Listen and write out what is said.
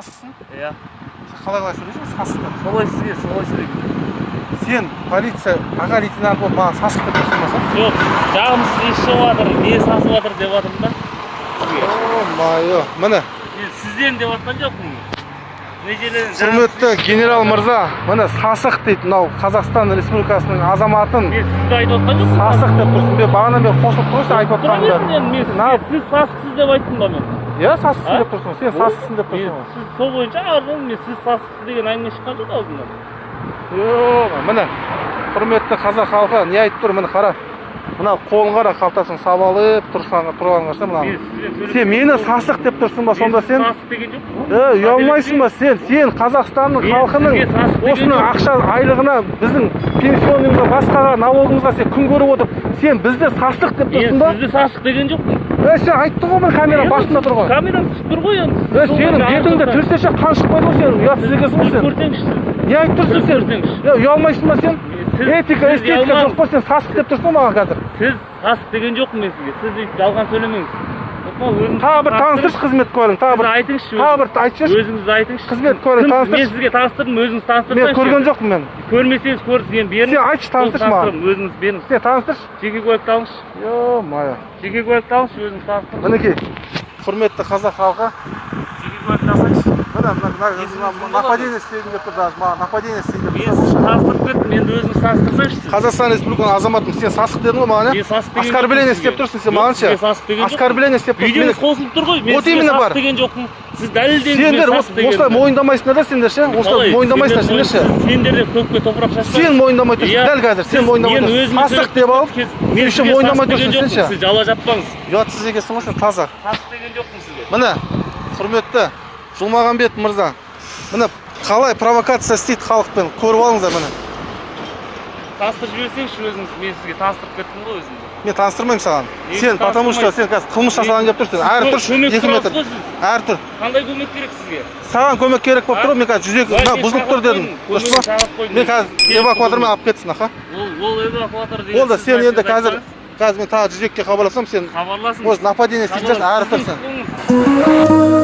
сасықсың иә. Қалай қалай сөйлейсің сасық деп солай сізге солай сөйлеймін сен полиция аға лейтенант болып маған сасық деп тұрсың жоқ жағымсыз ес шығып жатыр не сасып жатыр деп жатырмын да. Сізге о мое міне. Мен сізден деп жатқан жоқпын. Құрметті генерал мырза міне сасық дейді мынау қазақстан республикасының азаматын мен сізді айтып жатқан жоқпын. сасық деп тұрсың мен бағана мен қосылып тұрсың айтып сізге сіз сасықсыз деп айттым ба мен? иә сасықсың деп тұрсың сен сасықсың деп тұрсың. сіз сол бойынша арызым мен сіз сасықсыз деген әңгіме шыққан жоқ аузымнан міне құрметті қазақ халқы не айтып тұр міне қара? Мына қолың қара қалтасың сабалып тұрсаң тұрғанға ше мына сен мені сасық деп тұрсың ба сонда сен? сасық деген е ұялмайсың ба сен? Сен қазақстанның халқының осының ақша айлығына біздің пенсионымызға басқаға налогымызға сен күн көріп отырып сен бізді сасық деп тұрсың ба? сізді сасық деген жоқпын. Е сен айттың ғой бір камера басында тұр ғой. камерам түсіп тұр ғой енді. Е сенің бетіңді тілсеше қан шықпайды ғой сен ұятсыз екенсің ғой сен. көрсеңізші. Не айтып тұрсың сен? ұялмайсың ба сен? Этика эстетика жоқ па сен сасық деп тұрсың ғой маған қазір. Сіз сасық деген жоқпын мен сізге. Сіз өйтіп жалған сөйлемеңіз. Тағы бір таныстыршы қызмет куәлігін тағы бір айтыңызшы тағы бір айтшы өзіңіз айтыңызшы. Қызмет куәлігін Кім- таныстыршы. мен сізге таныстырдым өзіңіз мен таныстырсаңызшы көрген жоқпын мен. Көрмесеңіз көрсіз енді беріңіз. Сен айтшы таныстыршы маған. өзіңіз беріңіз. Сен таныстыршы. Жеке куәлікті алыңызшы. Е мое жеке куәлікті алыңызшы өзіңіз таныстырыңыз мінекей құрметті қазақ халқы. Жеке куәлікті алсаңызшы. Нападение істедім деп тұр даже маған нападение істейін деп мен кеттім енді қазақстан республиканың азаматымын сен сасық дедің ғой маған мен иә сасық оскорбление істеп тұрсың сен маған ше сасық деген жоқпын. оскорбление істеп тұрсың видеоңыз қосылып тұр ғой мен Вот именно сасық бар. деген жоқпын сіз дәлелдеңіз сендер осылай мойындамайсыңдар да сендер ше осылай мойындамайсыңдар Сендер ше сендер де көкке топырақ шашпаңыз сен мойындамай тұрсың дәл қазір сен Сіз- мойындамай мен тұрсың өзіме сасық деп алып мен еще мойындамай тұрсың сен ше сіз жала жаппаңыз ұятсыз екенсің ғой сен таза сасық деген жоқпын сізге міне құрметті жұмағанбет мырза міне қалай провокация істейді халықпен? Көріп алыңыздар міне. Таныстырып жіберсеңізші өзіңіз мен сізге таныстырып кеттім ғой өзімді. Мен таныстырмаймын саған? Сен потому что сен қазір қылмыс жасаған деп тұрсың әрі тұршы екі метр. әрі тұр қандай көмек керек сізге? Саған көмек керек болып тұр ғой мен қазір жүз екі мына бұзылып тұр дедім. дұрыс па? мен қазір эвакуатормен алып кетсін аха? Ол эвакуатор деген болды сен енді қазір қазір мен тағы жүз екіге хабарласамын сен хабарласыңыз. может нападение істейтін шығарсың әрі тұр сен Хабарласыңыз.